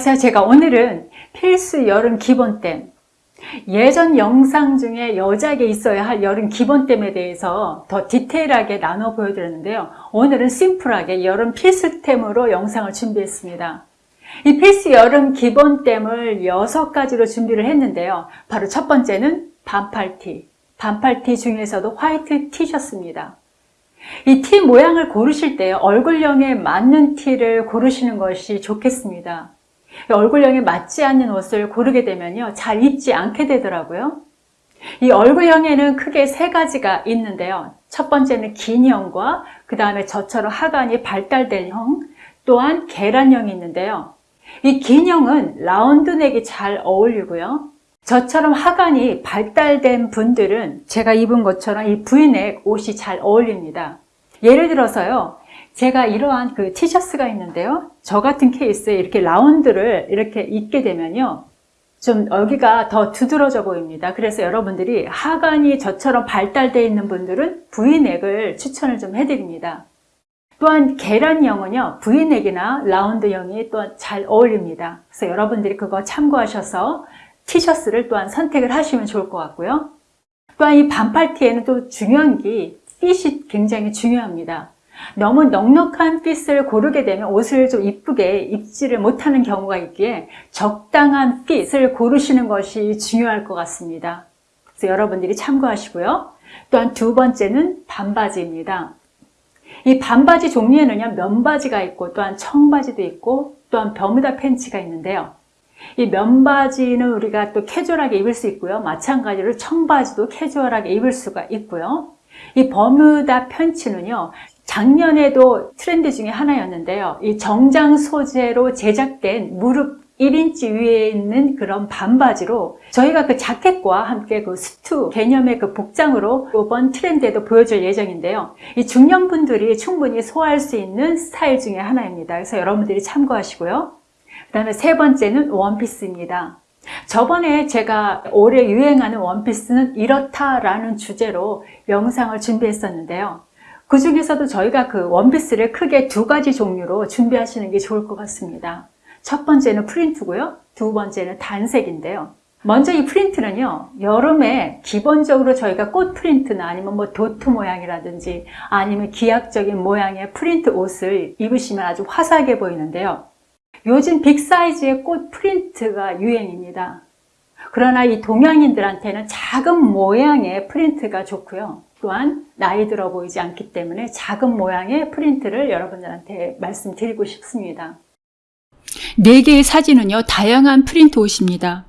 안녕하세요. 제가 오늘은 필수 여름 기본템 예전 영상 중에 여자에게 있어야 할 여름 기본템에 대해서 더 디테일하게 나눠 보여드렸는데요. 오늘은 심플하게 여름 필수템으로 영상을 준비했습니다. 이 필수 여름 기본템을 6가지로 준비를 했는데요. 바로 첫 번째는 반팔티. 반팔티 중에서도 화이트 티셔츠입니다. 이티 모양을 고르실 때 얼굴형에 맞는 티를 고르시는 것이 좋겠습니다. 얼굴형에 맞지 않는 옷을 고르게 되면요. 잘 입지 않게 되더라고요. 이 얼굴형에는 크게 세 가지가 있는데요. 첫 번째는 긴 형과 그 다음에 저처럼 하관이 발달된 형, 또한 계란형이 있는데요. 이 긴 형은 라운드 넥이 잘 어울리고요. 저처럼 하관이 발달된 분들은 제가 입은 것처럼 이 V넥 옷이 잘 어울립니다. 예를 들어서요. 제가 이러한 그 티셔츠가 있는데요. 저 같은 케이스에 이렇게 라운드를 이렇게 입게 되면요. 좀 여기가 더 두드러져 보입니다. 그래서 여러분들이 하관이 저처럼 발달되어 있는 분들은 V넥을 추천을 좀 해드립니다. 또한 계란형은요. V넥이나 라운드형이 또한 잘 어울립니다. 그래서 여러분들이 그거 참고하셔서 티셔츠를 또한 선택을 하시면 좋을 것 같고요. 또한 이 반팔 티에는 또 중요한 게 핏이 굉장히 중요합니다. 너무 넉넉한 핏을 고르게 되면 옷을 좀 이쁘게 입지를 못하는 경우가 있기에 적당한 핏을 고르시는 것이 중요할 것 같습니다. 그래서 여러분들이 참고하시고요. 또한 두 번째는 반바지입니다. 이 반바지 종류에는요, 면바지가 있고 또한 청바지도 있고 또한 버무다 팬츠가 있는데요. 이 면바지는 우리가 또 캐주얼하게 입을 수 있고요. 마찬가지로 청바지도 캐주얼하게 입을 수가 있고요. 이 버뮤다 팬츠는요. 작년에도 트렌드 중에 하나였는데요. 이 정장 소재로 제작된 무릎 1인치 위에 있는 그런 반바지로 저희가 그 자켓과 함께 그 스투 개념의 그 복장으로 이번 트렌드에도 보여줄 예정인데요. 이 중년분들이 충분히 소화할 수 있는 스타일 중에 하나입니다. 그래서 여러분들이 참고하시고요. 그 다음에 세 번째는 원피스입니다. 저번에 제가 올해 유행하는 원피스는 이렇다라는 주제로 영상을 준비했었는데요. 그 중에서도 저희가 그 원피스를 크게 두 가지 종류로 준비하시는 게 좋을 것 같습니다. 첫 번째는 프린트고요. 두 번째는 단색인데요. 먼저 이 프린트는요, 여름에 기본적으로 저희가 꽃 프린트나 아니면 뭐 도트 모양이라든지 아니면 기하적인 모양의 프린트 옷을 입으시면 아주 화사하게 보이는데요. 요즘 big size의 꽃 프린트가 유행입니다. 그러나 이 동양인들한테는 작은 모양의 프린트가 좋고요. 또한 나이 들어 보이지 않기 때문에 작은 모양의 프린트를 여러분들한테 말씀드리고 싶습니다. 4개의 사진은요, 다양한 프린트 옷입니다.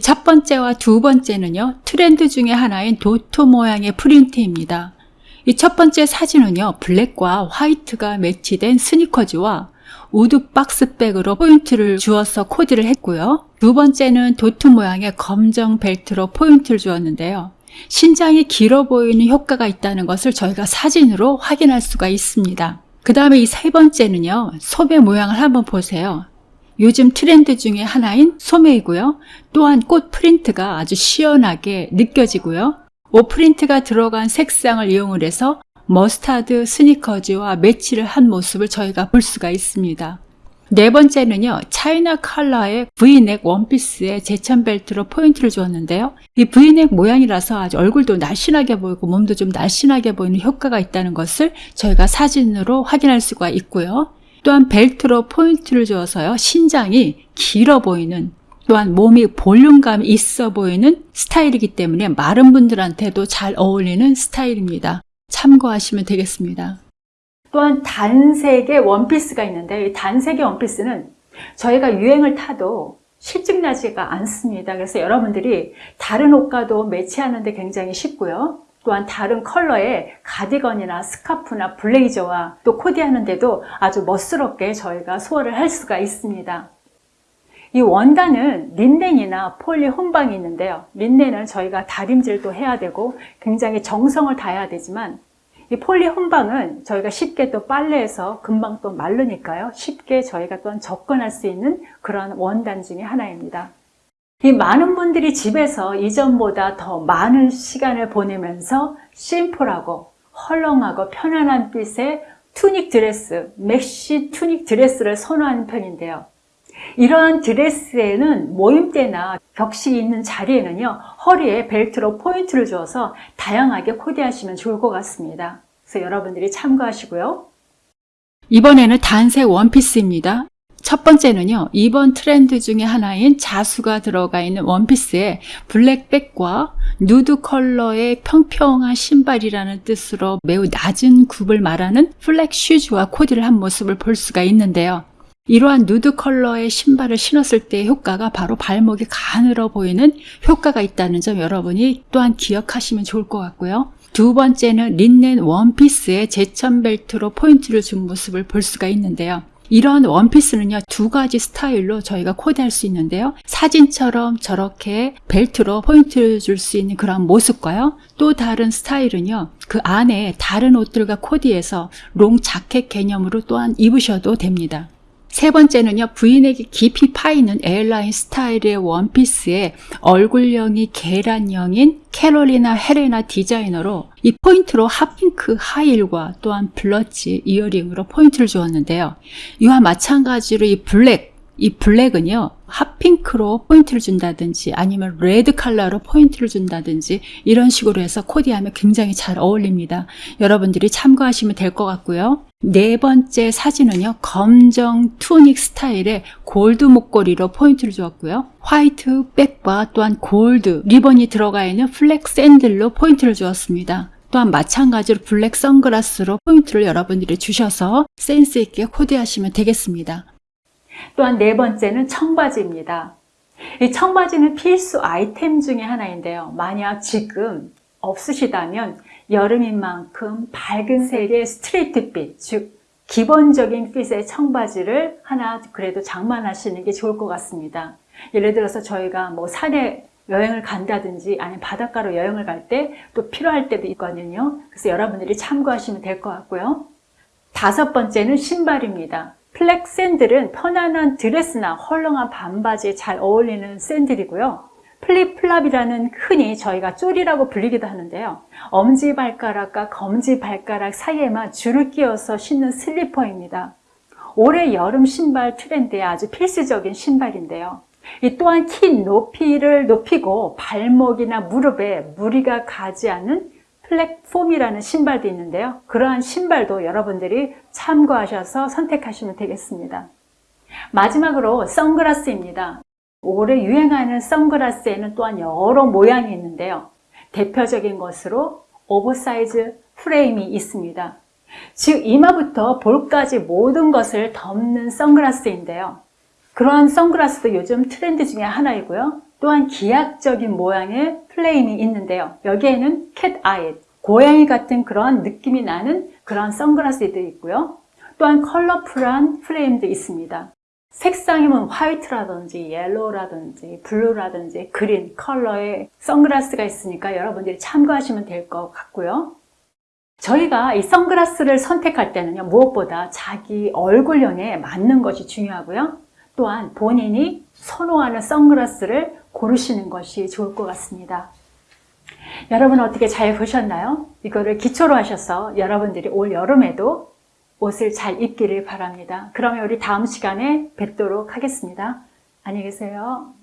첫 번째와 두 번째는요, 트렌드 중에 하나인 도트 모양의 프린트입니다. 이 첫 번째 사진은요, 블랙과 화이트가 매치된 스니커즈와 wood box bag으로 포인트를 주어서 코디를 했고요. 두 번째는 도트 모양의 검정 벨트로 포인트를 주었는데요. 신장이 길어 보이는 효과가 있다는 것을 저희가 사진으로 확인할 수가 있습니다. 그 다음에 이 세 번째는요. 소매 모양을 한번 보세요. 요즘 트렌드 중에 하나인 소매이고요. 또한 꽃 프린트가 아주 시원하게 느껴지고요. 옷 프린트가 들어간 색상을 이용을 해서 mustard sneakers와 매치를 한 모습을 저희가 볼 수가 있습니다. 네 번째는요, 차이나 컬러의 V넥 원피스에 제천 벨트로 포인트를 주었는데요. 이 V neck 모양이라서 아주 얼굴도 날씬하게 보이고 몸도 좀 날씬하게 보이는 효과가 있다는 것을 저희가 사진으로 확인할 수가 있고요. 또한 벨트로 포인트를 주어서요, 신장이 길어 보이는 또한 몸이 볼륨감이 있어 보이는 스타일이기 때문에 마른 분들한테도 잘 어울리는 스타일입니다. 참고하시면 되겠습니다. 또한 단색의 원피스가 있는데 이 단색의 원피스는 저희가 유행을 타도 실증나지가 않습니다. 그래서 여러분들이 다른 옷과도 매치하는 데 굉장히 쉽고요. 또한 다른 컬러의 가디건이나 스카프나 블레이저와 또 코디하는데도 아주 멋스럽게 저희가 소화를 할 수가 있습니다. 이 원단은 린넨이나 poly 혼방이 있는데요. 린넨은 저희가 다림질도 해야 되고 굉장히 정성을 다해야 되지만 이 poly 혼방은 저희가 쉽게 또 빨래해서 금방 또 마르니까요. 쉽게 저희가 또 접근할 수 있는 그런 원단 중에 하나입니다. 이 많은 분들이 집에서 이전보다 더 많은 시간을 보내면서 심플하고 헐렁하고 편안한 fit의 tunic 드레스, maxi tunic 드레스를 선호하는 편인데요. 이러한 드레스에는 모임 때나 격식이 있는 자리에는요, 허리에 벨트로 포인트를 주어서 다양하게 코디하시면 좋을 것 같습니다. 그래서 여러분들이 참고하시고요. 이번에는 단색 원피스입니다. 첫 번째는요, 이번 트렌드 중에 하나인 자수가 들어가 있는 원피스에 black bag과 nude color의 평평한 신발이라는 뜻으로 매우 낮은 굽을 말하는 flat shoes와 코디를 한 모습을 볼 수가 있는데요. 이러한 nude color의 신발을 신었을 때의 효과가 바로 발목이 가늘어 보이는 효과가 있다는 점 여러분이 또한 기억하시면 좋을 것 같고요. 두 번째는 린넨 원피스에 제천 벨트로 포인트를 준 모습을 볼 수가 있는데요. 이런 원피스는요, 두 가지 스타일로 저희가 코디할 수 있는데요. 사진처럼 저렇게 벨트로 포인트를 줄 수 있는 그런 모습과요. 또 다른 스타일은요, 그 안에 다른 옷들과 코디해서 long jacket 개념으로 또한 입으셔도 됩니다. 세 번째는요, 부인에게 깊이 파이는 에어라인 스타일의 원피스에 얼굴형이 계란형인 캐롤리나 헤레나 디자이너로 이 포인트로 핫핑크 하일과 또한 블러치 이어링으로 포인트를 주었는데요. 이와 마찬가지로 이 블랙, 이 블랙은요, 핫핑크로 포인트를 준다든지 아니면 레드 컬러로 포인트를 준다든지 이런 식으로 해서 코디하면 굉장히 잘 어울립니다. 여러분들이 참고하시면 될 것 같고요. 네 번째 사진은요, 검정 tunic 스타일의 골드 목걸이로 포인트를 주었고요. white bag과 또한 골드 리본이 들어가 있는 flat 샌들로 포인트를 주었습니다. 또한 마찬가지로 black 선글라스로 포인트를 여러분들이 주셔서 센스 있게 코디하시면 되겠습니다. 또한 네 번째는 청바지입니다. 이 청바지는 필수 아이템 중에 하나인데요. 만약 지금 없으시다면 여름인 만큼 밝은 색의 straight fit, 즉 기본적인 핏의 청바지를 하나 그래도 장만하시는 게 좋을 것 같습니다. 예를 들어서 저희가 뭐 산에 여행을 간다든지 아니면 바닷가로 여행을 갈 때 또 필요할 때도 있거든요. 그래서 여러분들이 참고하시면 될 것 같고요. 다섯 번째는 신발입니다. flat 샌들은 편안한 드레스나 헐렁한 반바지에 잘 어울리는 샌들이고요. flip-flop이라는 흔히 저희가 쪼리라고 불리기도 하는데요. 엄지발가락과 검지발가락 사이에만 줄을 끼워서 신는 슬리퍼입니다. 올해 여름 신발 트렌드의 아주 필수적인 신발인데요. 이 또한 키 높이를 높이고 발목이나 무릎에 무리가 가지 않는 platform이라는 신발도 있는데요. 그러한 신발도 여러분들이 참고하셔서 선택하시면 되겠습니다. 마지막으로 선글라스입니다. 올해 유행하는 선글라스에는 또한 여러 모양이 있는데요. 대표적인 것으로 오버사이즈 프레임이 있습니다. 즉 이마부터 볼까지 모든 것을 덮는 선글라스인데요. 그러한 선글라스도 요즘 트렌드 중에 하나이고요. 또한 기하적인 모양의 프레임이 있는데요. 여기에는 cat eye, 고양이 같은 그런 느낌이 나는 그런 선글라스도 있고요. 또한 colorful한 프레임도 있습니다. 색상이면 화이트라든지 옐로우라든지 블루라든지 그린 컬러의 선글라스가 있으니까 여러분들이 참고하시면 될 것 같고요. 저희가 이 선글라스를 선택할 때는요, 무엇보다 자기 얼굴형에 맞는 것이 중요하고요. 또한 본인이 선호하는 선글라스를 고르시는 것이 좋을 것 같습니다. 여러분 어떻게 잘 보셨나요? 이거를 기초로 하셔서 여러분들이 올 여름에도 옷을 잘 입기를 바랍니다. 그러면 우리 다음 시간에 뵙도록 하겠습니다. 안녕히 계세요.